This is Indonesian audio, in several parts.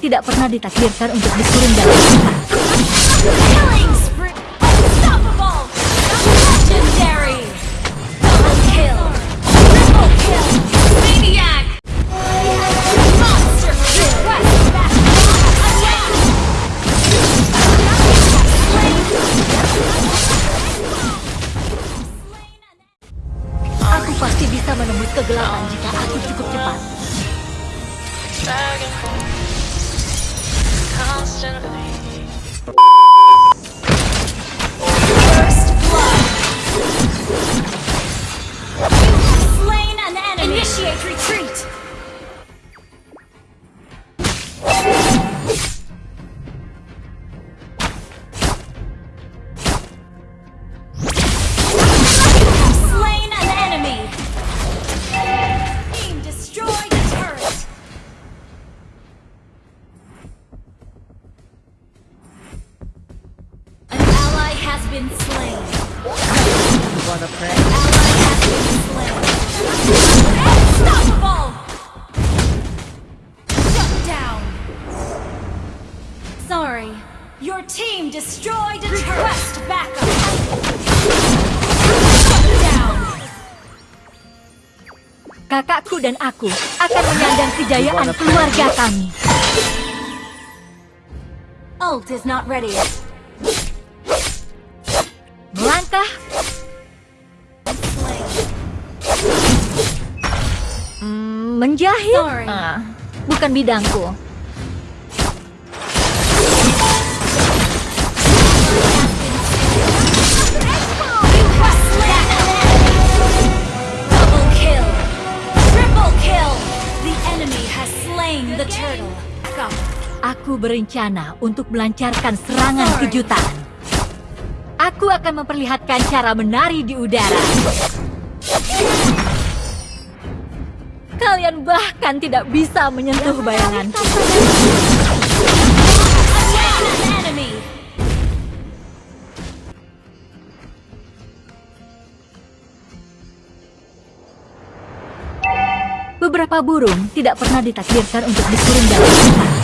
tidak pernah ditakdirkan untuk dikirim dalam! Attack! Aku pasti bisa menembus kegelapan jika Kakakku dan aku akan menyandang kejayaan keluarga kami. Ult is not ready. Melangkah, mm, menjahit. Ah, bukan bidangku. Aku berencana untuk melancarkan serangan kejutan. Aku akan memperlihatkan cara menari di udara. Kalian bahkan tidak bisa menyentuh bayanganku. Beberapa burung tidak pernah ditakdirkan untuk dikirim dalam hutan.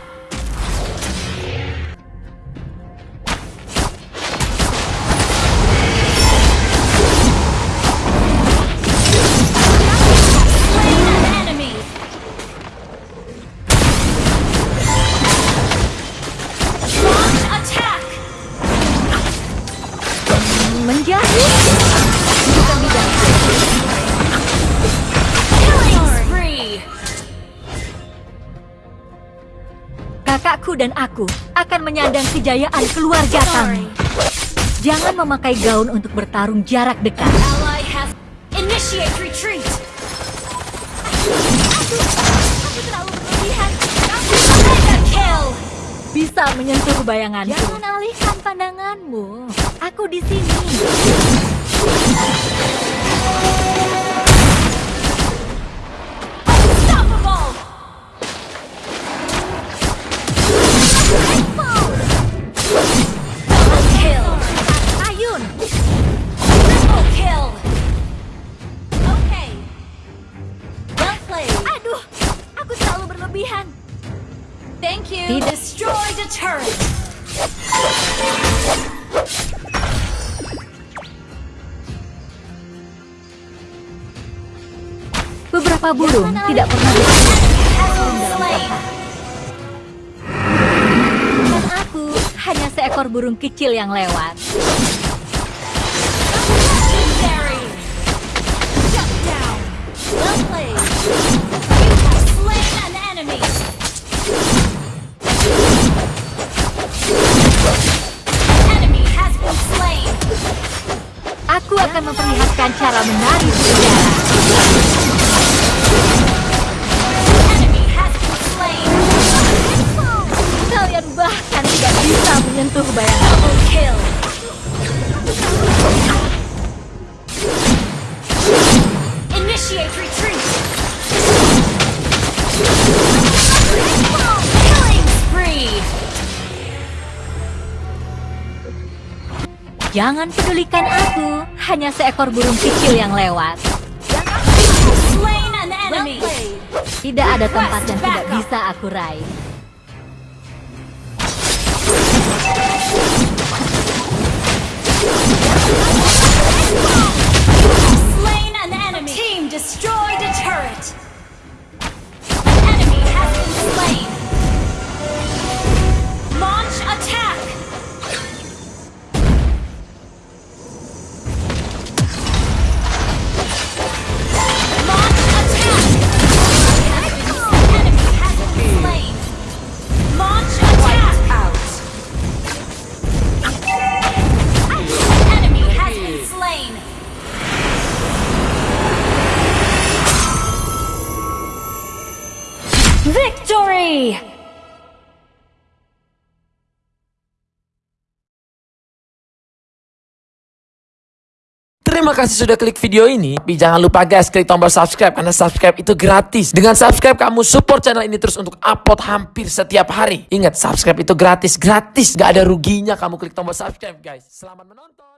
Bukan. Kakakku dan aku akan menyandang kejayaan keluarga kami. Jangan memakai gaun untuk bertarung jarak dekat. Ally has initiate retreat. Aku, aku terlalu berlebihan. Mega kill. Bisa menyentuh bayanganku. Jangan alihkan pandanganmu. Aku di sini. Beberapa burung tidak pernah dalam aku. Hanya seekor burung kecil yang lewat. akan memperlihatkan cara menari di udara. Kalian bahkan tidak bisa menyentuh bayangan. Kill. Initiate retreat. Killing spree. Jangan pedulikan aku, hanya seekor burung kecil yang lewat. Tidak ada tempat yang tidak bisa aku raih. Victory! Terima kasih sudah klik video ini. Tapi jangan lupa guys, klik tombol subscribe karena subscribe itu gratis. Dengan subscribe kamu support channel ini terus untuk upload hampir setiap hari. Ingat, subscribe itu gratis, gratis. Gak ada ruginya kamu klik tombol subscribe guys. Selamat menonton.